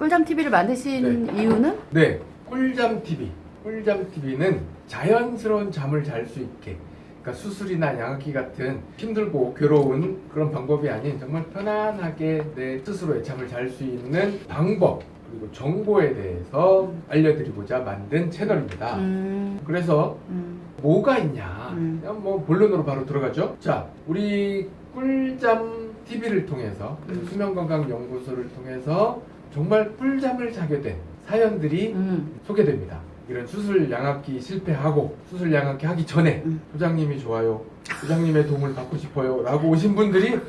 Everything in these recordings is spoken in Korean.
꿀잠 TV를 만드신 이유는? 네, 꿀잠 TV. 꿀잠 TV는 자연스러운 잠을 잘 수 있게. 그러니까 수술이나 양악기 같은 힘들고 괴로운 그런 방법이 아닌 정말 편안하게 내 스스로의 잠을 잘 수 있는 방법 그리고 정보에 대해서 알려드리고자 만든 채널입니다. 음, 그래서 음, 뭐가 있냐? 음. 뭐 본론으로 바로 들어가죠. 자, 우리 꿀잠 TV를 통해서 음. 수면건강연구소를 통해서 정말 꿀잠을 자게 된 사연들이 음. 소개됩니다. 이런 수술 양압기 실패하고 수술 양압기 하기 전에 음. 소장님이 좋아요, 소장님의 도움을 받고 싶어요 라고 오신 분들이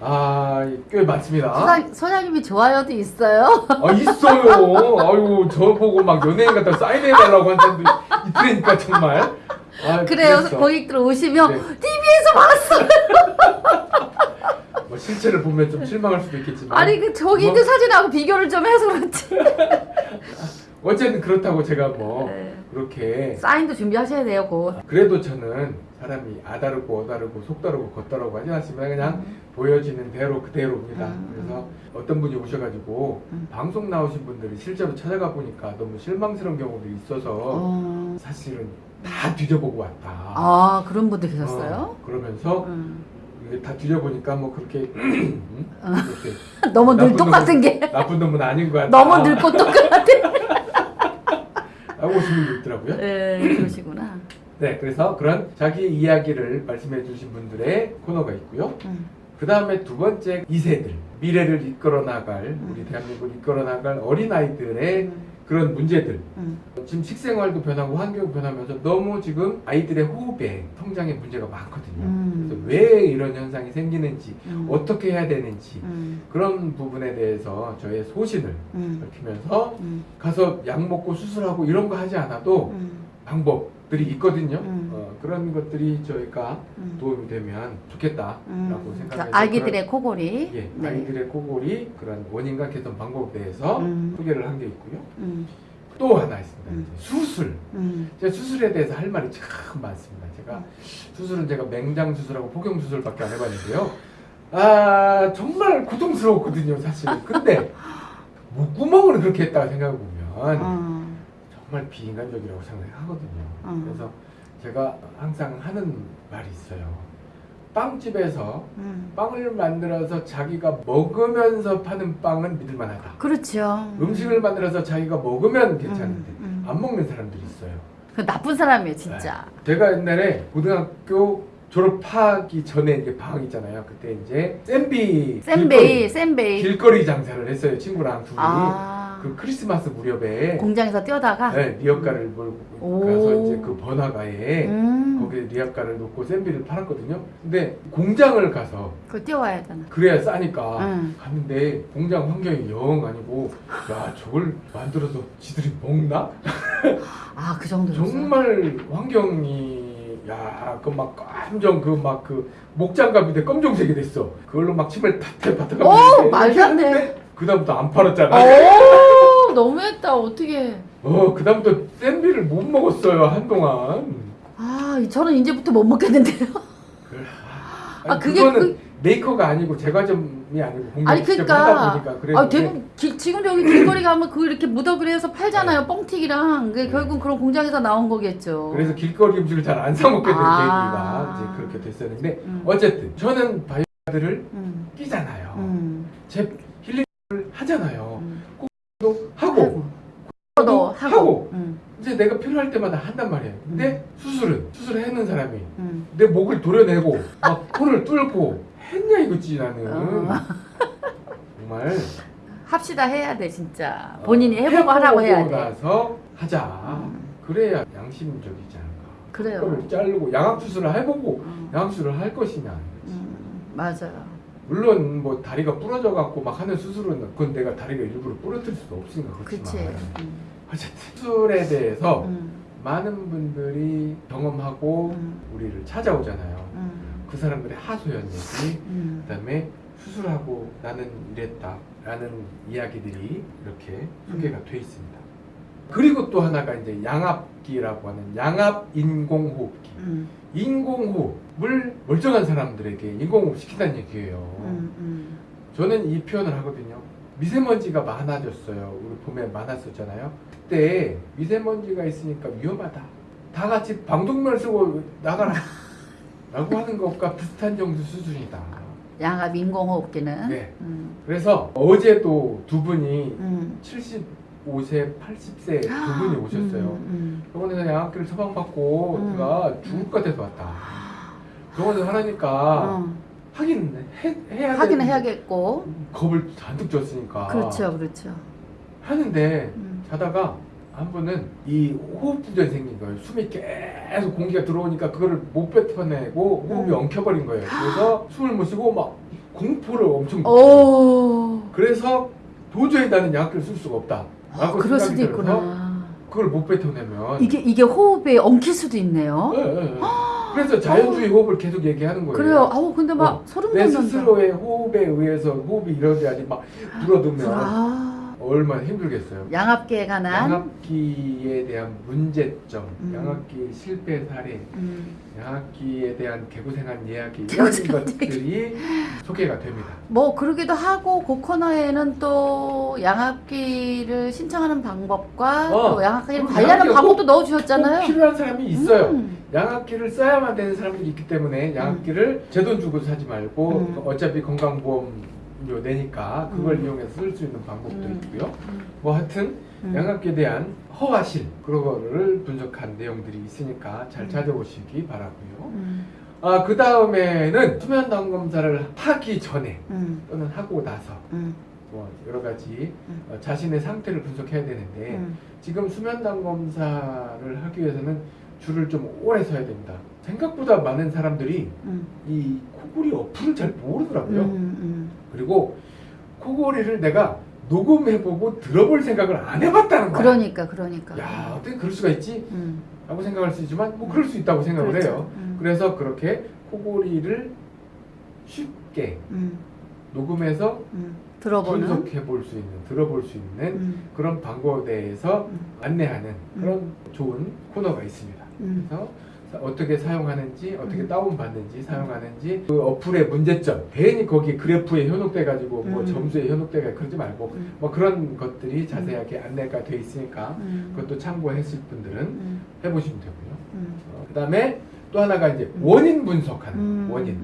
아꽤 많습니다. 소장, 소장님이 좋아요도 있어요? 아 있어요. 아유 저 보고 막 연예인 같다 사인해달라고 한 사람들이 있으니까 정말. 아, 그래요. 그랬어. 고객들 오시면 네. TV에서 봤어. 뭐 실체를 보면 좀 실망할 수도 있겠지만 아니 그 저기 뭐, 있는 사진하고 비교를 좀 해서 그렇지. 어쨌든 그렇다고 제가 뭐 네. 그렇게 사인도 준비하셔야 돼요, 곧. 그래도 저는 사람이 아다르고 어다르고 속다르고 겉다르고 하지 않지만 그냥 보여지는 대로 그대로입니다. 음, 그래서 어떤 분이 오셔가지고 음. 방송 나오신 분들이 실제로 찾아가 보니까 너무 실망스러운 경우들이 있어서 어. 사실은 다 뒤져보고 왔다. 아 그런 분들 계셨어요? 어, 그러면서 음. 다 뒤져보니까 뭐 그렇게 음? 이렇게 너무 늘 똑같은 놈은- 게 나쁜 놈은 아닌 것 같다. 너무 늙고 똑같아. 오신 분도 있더라고요. 네, 그러시구나. 네, 그래서 그런 자기 이야기를 말씀해 주신 분들의 코너가 있고요. 음. 그 다음에 두 번째 2세들, 미래를 이끌어 나갈, 음. 우리 대한민국을 이끌어 나갈 어린아이들의 음. 그런 문제들. 음. 지금 식생활도 변하고 환경이 변하면서 너무 지금 아이들의 호흡에 성장에 문제가 많거든요. 음. 그래서 왜 이런 현상이 생기는지, 음. 어떻게 해야 되는지, 음. 그런 부분에 대해서 저의 소신을 음. 밝히면서 음. 가서 약 먹고 수술하고 이런 거 하지 않아도 음. 방법 들이 있거든요. 음. 어, 그런 것들이 저희가 음. 도움이 되면 좋겠다라고 음. 생각해서 그 아기들의 코골이. 그런, 예, 네. 아이들의 코골이 그런 원인과 개선 방법에 대해서 음. 소개를 한 게 있고요. 음. 또 하나 있습니다. 음. 수술. 음. 제가 수술에 대해서 할 말이 참 많습니다. 제가 수술은 제가 맹장 수술하고 포경 수술밖에 안 해봤는데요. 아 정말 고통스러웠거든요, 사실은. 근데 목구멍을 그렇게 했다가 생각해 보면 어. 정말 비인간적이라고 생각하거든요. 음. 그래서 제가 항상 하는 말이 있어요. 빵집에서 음. 빵을 만들어서 자기가 먹으면서 파는 빵은 믿을만하다. 그렇죠. 음식을 만들어서 자기가 먹으면 괜찮은데 음, 음. 안 먹는 사람들이 있어요. 그 나쁜 사람이에요, 진짜. 제가 옛날에 고등학교 졸업하기 전에 이제 방학 있잖아요. 그때 이제 샌비 센베이, 센베이. 길거리 장사를 했어요. 친구랑 둘이 아. 그 크리스마스 무렵에 공장에서 뛰어다가. 네, 리어가를 몰고 오. 가서 이제 그 번화가에 음. 거기에 리어가를 놓고 샌비를 팔았거든요. 근데 공장을 가서 그거 뛰어와야 되나. 그래야 싸니까 응. 갔는데 공장 환경이 영 아니고 야 저걸 만들어서 지들이 먹나? 아, 그 정도였어. 정말 환경이 야 그 막 감정 그 막그 목장갑인데 검정색이 됐어. 그걸로 막 침을 탓해 받아가고 오, 말도 안 돼. 그다음부터 안 팔았잖아. 오, 너무했다. 어떻게? 어 그다음부터 샌비를 못 먹었어요 한동안. 아, 저는 이제부터 못 먹겠는데요. 그- 아, 아니, 그게 그거는 그- 메이커가 아니고 제과점이 아니고 공장 아니 그러니까 그래서 아, 대부분 기- 지금 여기 길거리 가면 그 이렇게 무더기를 해서 팔잖아요 네. 뻥튀기랑 그게 네. 결국 그런 공장에서 나온 거겠죠. 그래서 길거리 음식을 잘 안 사 먹게 된 아. 계기가 이제 그렇게 됐었는데 음. 어쨌든 저는 바이오들을 음, 끼잖아요. 음, 제 힐링을 하잖아요. 하고 하고. 하고. 음, 이제 내가 필요할 때마다 한단 말이에요. 근데 수술은 수술을 해는 사람이 음. 내 목을 도려내고 막 코를 뚫고 했냐 이거지 나는 어. 정말 합시다 해야 돼 진짜. 본인이 어, 해보고 하라고 해야 돼. 나서 하자. 음. 그래야 양심적이지 않을까. 그래요. 그걸 자르고 양악 수술을 해보고 음, 양악 수술을 할 것이냐. 음, 맞아요. 물론 뭐 다리가 부러져 갖고 막 하는 수술은 그건 내가 다리가 일부러 부러뜨릴 수도 없으니까. 그렇지만 음, 어쨌든 수술에 대해서 음, 많은 분들이 경험하고 음, 우리를 찾아오잖아요. 음, 그 사람들의 하소연 얘기, 음. 그다음에 수술하고 나는 이랬다 라는 이야기들이 이렇게 소개가 돼 있습니다. 그리고 또 하나가 이제 양압기라고 하는 양압 인공호흡기. 음, 인공호흡을 멀쩡한 사람들에게 인공호흡 시킨다는 얘기예요. 음, 음. 저는 이 표현을 하거든요. 미세먼지가 많아졌어요. 우리 봄에 많았었잖아요. 그때 미세먼지가 있으니까 위험하다. 다 같이 방독면 쓰고 나가라. 라고 하는 것과 비슷한 정도 수준이다. 양압 인공호흡기는. 네. 음. 그래서 어제도 두 분이 음. 75세, 80세 두 분이 오셨어요. 음, 병원에서 양압기를 처방받고 음. 제가 죽을 것 같아서 왔다. 병원에서 음. 하라니까 어. 하긴 해, 해야 하긴 해야겠고. 겁을 잔뜩 줬으니까 그렇죠, 그렇죠. 하는데 음. 자다가 한 분은 이 호흡부전이 생긴 거예요. 숨이 계속 공기가 들어오니까 그거를 못 뱉어내고 호흡이 음. 엉켜버린 거예요. 그래서 숨을 못 쉬고 막 공포를 엄청. 그래서 도저히 나는 약을 쓸 수가 없다. 아, 그럴 수도 있구나. 그걸 못 뱉어내면 이게 이게 호흡에 엉킬 수도 있네요. 예, 예, 예. 그래서 자연주의 호흡을 계속 얘기하는 거예요. 그래요. 아우 근데 막 어, 소름 내 돋는다. 스스로의 호흡에 의해서 호흡이 이러지 막 불어두면 아. 얼마나 힘들겠어요. 양압기에 관한. 양압기에 대한 문제점, 음. 양압기 실패 사례, 음. 양압기에 대한 개고생한 이야기 이런 것들이 소개가 됩니다. 뭐 그러기도 하고 그 코너에는 또 양압기를 신청하는 방법과 어, 또 양압기를 관리하는 방법도 꼭 넣어주셨잖아요. 필요한 사람이 있어요. 음. 양압기를 써야만 되는 사람들이 있기 때문에 양압기를 제 돈 주고 사지 말고 음. 어차피 건강보험료 내니까 그걸 음. 이용해서 쓸 수 있는 방법도 음. 있고요. 음. 뭐 하여튼 음. 양압기에 대한 허와실 그런 거를 분석한 내용들이 있으니까 잘 음. 찾아보시기 바라고요. 음. 아, 그 다음에는 수면 당 검사를 하기 전에 음. 또는 하고 나서 음. 뭐 여러 가지 음. 어, 자신의 상태를 분석해야 되는데 음. 지금 수면 당 검사를 하기 위해서는 줄을 좀 오래 서야 됩니다. 생각보다 많은 사람들이 음. 이 코골이 어플을 잘 모르더라고요. 음. 그리고 코골이를 내가 녹음해보고 들어볼 생각을 안 해봤다는 거야. 그러니까 그러니까. 야 어떻게 그럴 수가 있지? 음. 라고 생각할 수 있지만 뭐 그럴 수 있다고 생각을 그렇죠. 해요. 음. 그래서 그렇게 코골이를 쉽게 음. 녹음해서 음. 들어보는. 분석해 볼 수 있는, 들어볼 수 있는 음. 그런 방법에 대해서 음. 안내하는 그런 좋은 코너가 있습니다. 음. 그래서 사- 어떻게 사용하는지, 어떻게 음. 다운받는지, 사용하는지, 그 어플의 문제점, 괜히 거기 그래프에 현혹돼 가지고 뭐 음. 점수에 현혹돼가 그러지 말고 음. 뭐 그런 것들이 자세하게 안내가 돼 있으니까 음. 그것도 참고했을 분들은 음. 해보시면 되고요. 음. 그 다음에 또 하나가 이제 음. 원인 분석하는 음. 원인.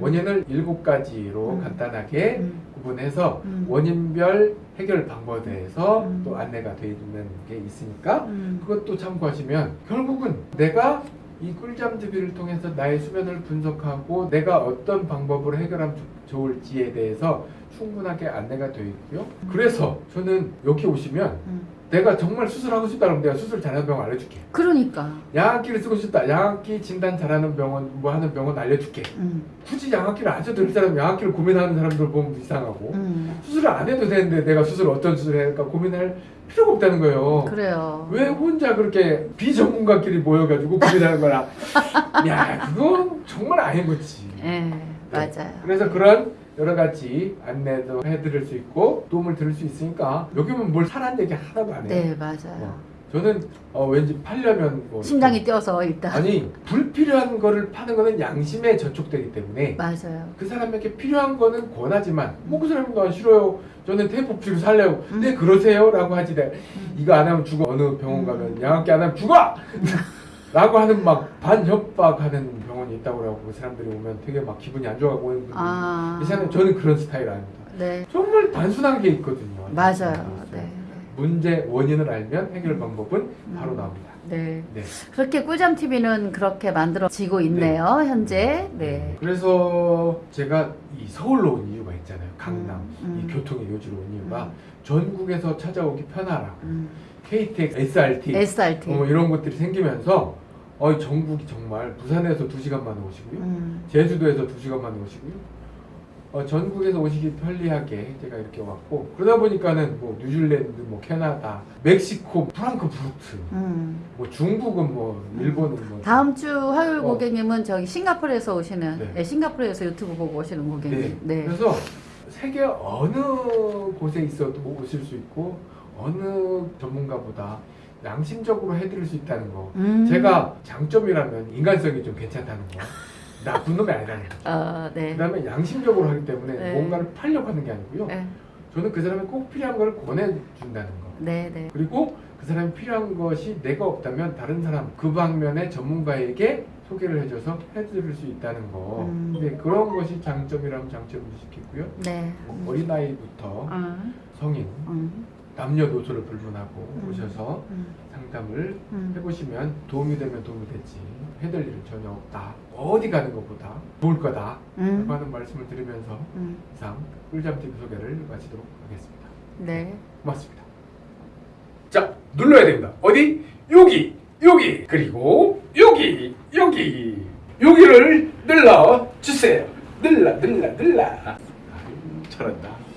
원인을 일곱 가지로 음. 간단하게 음. 구분해서 음. 원인별 해결 방법에 대해서 음. 또 안내가 되어 있는 게 있으니까 음. 그것도 참고하시면 결국은 내가 이 꿀잠 TV를 통해서 나의 수면을 분석하고 내가 어떤 방법으로 해결하면 좋- 좋을지에 대해서 충분하게 안내가 되어 있고요. 그래서 저는 여기 오시면 음. 내가 정말 수술하고 싶다 그러면 내가 수술 잘하는 병원 알려줄게. 그러니까. 양압기를 쓰고 싶다. 양압기 진단 잘하는 병원 뭐 하는 병원 알려줄게. 음. 굳이 양압기를 안 써도 될 사람 양압기를 고민하는 사람들 보면 이상하고 음. 수술을 안 해도 되는데 내가 수술 어떤 수술을 해야 할까 고민할 필요가 없다는 거예요. 그래요. 왜 혼자 그렇게 비전문가끼리 모여가지고 고민하는 거라? 야, 그건 정말 아닌 거지. 예, 맞아요. 그래서 그런 여러 가지 안내도 해드릴 수 있고 도움을 드릴 수 있으니까 여기면 뭘 사란 얘기 하나도 안 해요. 네, 맞아요. 어, 저는 어, 왠지 팔려면 뭐 심장이 뛰어서 일단. 아니 불필요한 거를 파는 거는 양심에 저촉되기 때문에 맞아요. 그 사람에게 필요한 거는 권하지만 뭐 그 사람도 안 싫어요. 저는 테이프치료 살래요. 음. 네 그러세요 라고 하지 내 음. 이거 안 하면 죽어 어느 병원 음. 가면 양압기 안 하면 죽어 라고 하는 막 반협박하는 병원이 있다고 그러고 그 사람들이 오면 되게 막 기분이 안 좋아하고 오는 분들이 아. 계시는데 저는 그런 스타일 아닙니다. 네. 정말 단순한 게 있거든요. 맞아요. 네. 문제 원인을 알면 해결 방법은 바로 음. 나옵니다. 네. 네. 그렇게 꿀잠 TV는 그렇게 만들어지고 있네요, 현재. 네. 그래서 제가 이 서울로 온 이유가 있잖아요. 강남 음, 음. 이 교통의 요지로 온 이유가 음. 전국에서 찾아오기 편하라고 음. KTX, SRT SRT. 어, 이런 것들이 생기면서 어, 전국이 정말 부산에서 2시간 만에 오시고요. 음. 제주도에서 2시간 만에 오시고요. 어, 전국에서 오시기 편리하게 제가 이렇게 왔고 그러다 보니까는 뭐 뉴질랜드, 뭐 캐나다, 멕시코, 프랑크푸르트, 음. 뭐 중국은 뭐 일본은 뭐 다음 주 화요일 어. 고객님은 저기 싱가포르에서 오시는, 네. 네, 싱가포르에서 유튜브 보고 오시는 고객님. 네. 그래서 세계 어느 곳에 있어도 오실 수 있고 어느 전문가보다 양심적으로 해드릴 수 있다는 거. 음. 제가 장점이라면 인간성이 좀 괜찮다는 거. 나쁜 놈이 아니라는 거. 어, 네. 그다음에 양심적으로 하기 때문에 네. 뭔가를 팔려고 하는 게 아니고요. 네. 저는 그 사람이 꼭 필요한 걸 권해준다는 거. 네, 네. 그리고 그 사람이 필요한 것이 내가 없다면 다른 사람 그 방면의 전문가에게 소개를 해줘서 해드릴 수 있다는 거. 음. 근데 그런 것이 장점이라면 장점으로 시켰고요. 네. 어린아이부터 음. 성인, 음. 남녀노소를 불문하고 음. 오셔서 음. 상담을 음. 해보시면 도움이 되면 도움이 되지 해될 일은 전혀 없다. 어디 가는 것보다 좋을 거다. 음. 라고 하는 말씀을 드리면서 음. 이상 꿀잠TV 소개를 마치도록 하겠습니다. 네. 고맙습니다. 자, 눌러야 됩니다. 어디? 여기, 여기, 그리고 여기, 여기, 여기를 눌러 주세요. 눌러, 눌러, 눌러. 아유, 잘한다.